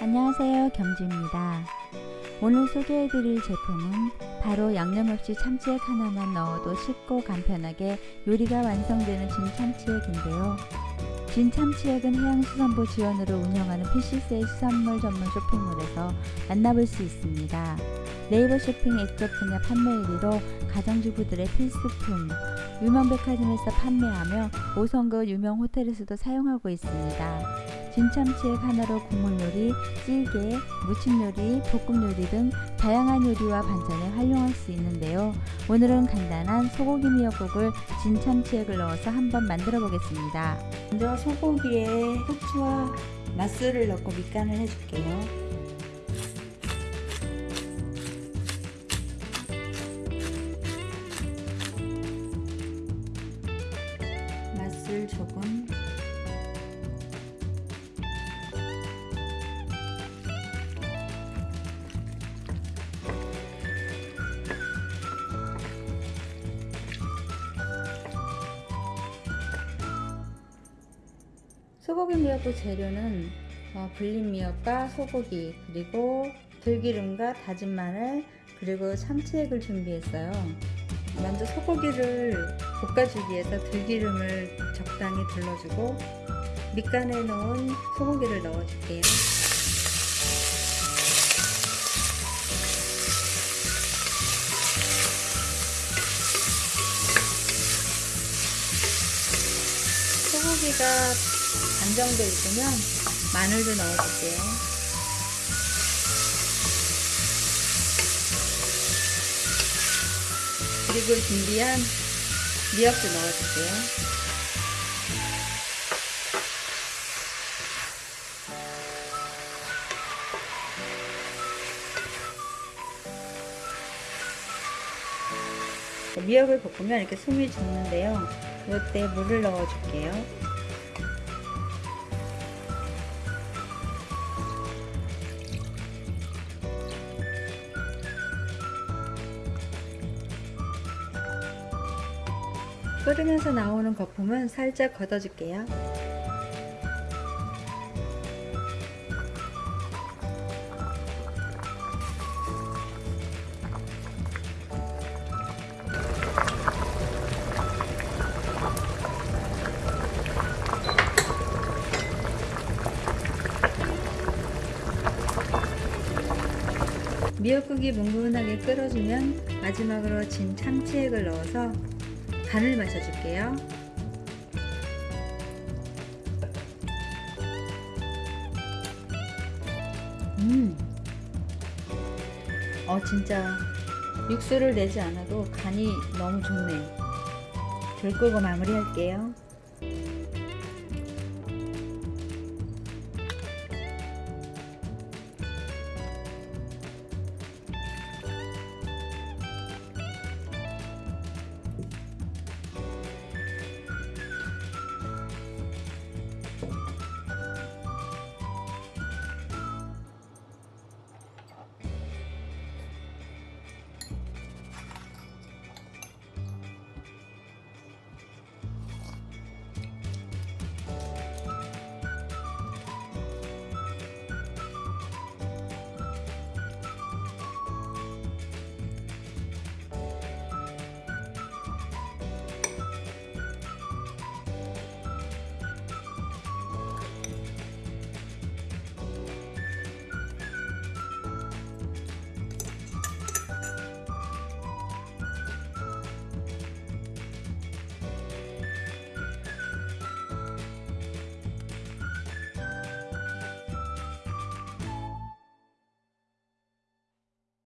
안녕하세요 겸지입니다. 오늘 소개해드릴 제품은 바로 양념 없이 참치액 하나만 넣어도 쉽고 간편하게 요리가 완성되는 진참치액인데요. 진참치액은 해양수산부 지원으로 운영하는 PCC의 수산물 전문 쇼핑몰에서 만나볼 수 있습니다. 네이버 쇼핑 액젓 분야 판매 1위로 가정주부들의 필수품 유명 백화점에서 판매하며 5성급 유명 호텔에서도 사용하고 있습니다. 진참치액 하나로 국물요리, 찌개, 무침요리, 볶음요리 등 다양한 요리와 반찬에 활용할 수 있는데요. 오늘은 간단한 소고기 미역국을 진참치액을 넣어서 한번 만들어 보겠습니다. 먼저 소고기에 후추와 맛술을 넣고 밑간을 해줄게요. 맛술 조금 소고기 미역국 재료는 어, 불린 미역과 소고기 그리고 들기름과 다진 마늘 그리고 참치액을 준비했어요. 먼저 소고기를 볶아주기 위해서 들기름을 적당히 둘러주고 밑간에 넣은 소고기를 넣어줄게요. 소고기가 반 정도 익으면 마늘도 넣어줄게요. 그리고 준비한 미역도 넣어줄게요. 미역을 볶으면 이렇게 숨이 죽는데요. 이때 물을 넣어줄게요. 끓으면서 나오는 거품은 살짝 걷어줄게요. 미역국이 뭉근하게 끓어주면 마지막으로 진 참치액을 넣어서 간을 맞춰줄게요. 음, 어 진짜 육수를 내지 않아도 간이 너무 좋네요. 불 끄고 마무리할게요.